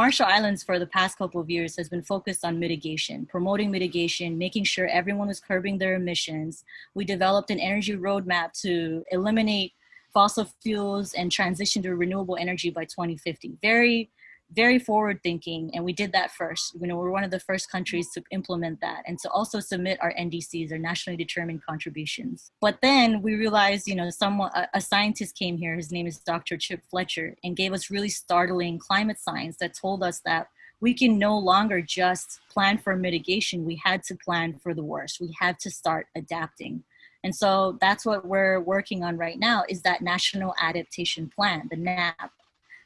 Marshall Islands for the past couple of years has been focused on mitigation, promoting mitigation, making sure everyone was curbing their emissions. We developed an energy roadmap to eliminate fossil fuels and transition to renewable energy by 2050. Very very forward thinking and we did that first. You know we're one of the first countries to implement that and to also submit our ndcs our nationally determined contributions. But then we realized you know someone a, a scientist came here his name is dr chip fletcher and gave us really startling climate science that told us that we can no longer just plan for mitigation. We had to plan for the worst. We had to start adapting. And so that's what we're working on right now is that national adaptation plan the nap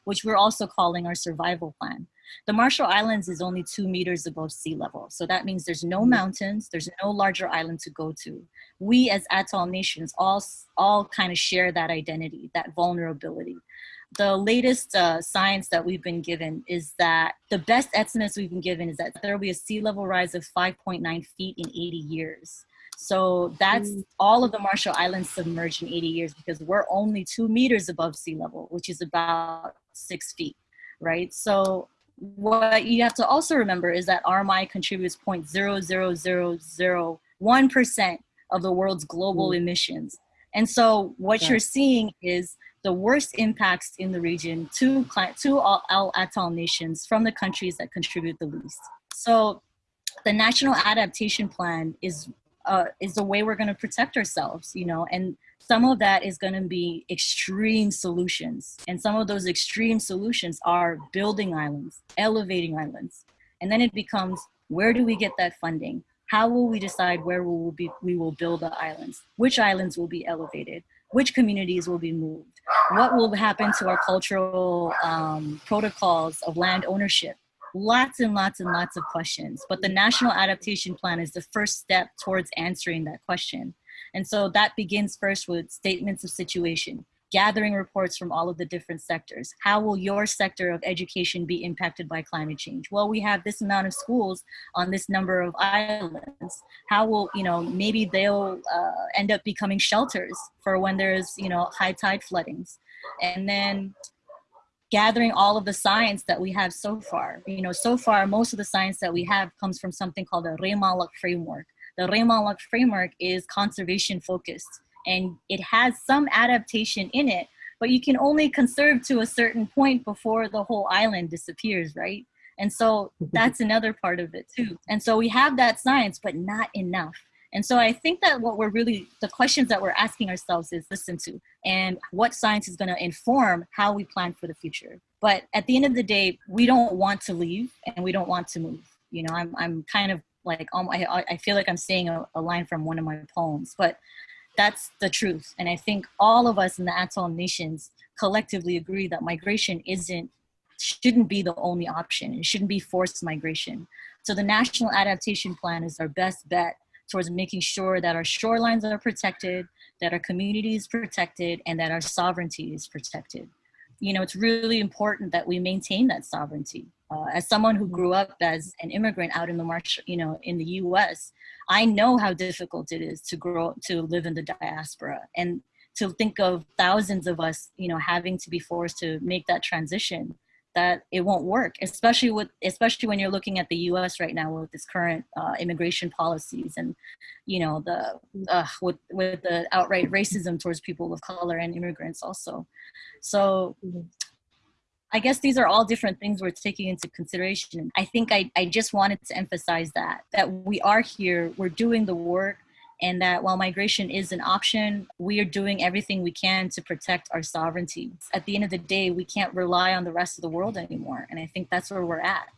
which we're also calling our survival plan. The Marshall Islands is only two meters above sea level. So that means there's no mm-hmm. mountains, there's no larger island to go to. We as atoll nations all, all kind of share that identity, that vulnerability. The latest uh, science that we've been given is that the best estimates we've been given is that there will be a sea level rise of 5.9 feet in 80 years. So that's mm. all of the Marshall Islands submerged in 80 years because we're only two meters above sea level, which is about six feet, right? So what you have to also remember is that RMI contributes 0.00001% of the world's global mm. emissions. And so what yeah. you're seeing is the worst impacts in the region to, to all, atoll nations from the countries that contribute the least. So the National Adaptation Plan is uh, is the way we're going to protect ourselves, you know, and some of that is going to be extreme solutions. And some of those extreme solutions are building islands, elevating islands. And then it becomes, where do we get that funding? How will we decide where we will, be, we will build the islands? Which islands will be elevated? Which communities will be moved? What will happen to our cultural um, protocols of land ownership? lots and lots and lots of questions. But the National Adaptation Plan is the first step towards answering that question. And so that begins first with statements of situation, gathering reports from all of the different sectors. How will your sector of education be impacted by climate change? Well, we have this amount of schools on this number of islands. How will, you know, maybe they'll uh, end up becoming shelters for when there's, you know, high tide floodings. And then gathering all of the science that we have so far. You know, so far, most of the science that we have comes from something called the Reimaanlok framework. The Reimaanlok framework is conservation focused and it has some adaptation in it, but you can only conserve to a certain point before the whole island disappears, right? And so that's another part of it too. And so we have that science, but not enough. And so I think that what we're really, the questions that we're asking ourselves is listen to, and what science is gonna inform how we plan for the future. But at the end of the day, we don't want to leave and we don't want to move. You know, I'm, I'm kind of like, um, I, I feel like I'm saying a, a line from one of my poems, but that's the truth. And I think all of us in the atoll nations collectively agree that migration isn't shouldn't be the only option. It shouldn't be forced migration. So the National Adaptation Plan is our best bet towards making sure that our shorelines are protected, that our community is protected, and that our sovereignty is protected. You know, it's really important that we maintain that sovereignty. Uh, as someone who grew up as an immigrant out in the marsh, you know, in the U.S., I know how difficult it is to grow to live in the diaspora, and to think of thousands of us, you know, having to be forced to make that transition that it won't work, especially with especially when you're looking at the U.S. right now with this current uh, immigration policies and you know the uh, with with the outright racism towards people of color and immigrants also. So I guess these are all different things we're taking into consideration. I think I, I just wanted to emphasize that that we are here, we're doing the work, and that while migration is an option, we are doing everything we can to protect our sovereignty. At the end of the day, we can't rely on the rest of the world anymore. And I think that's where we're at.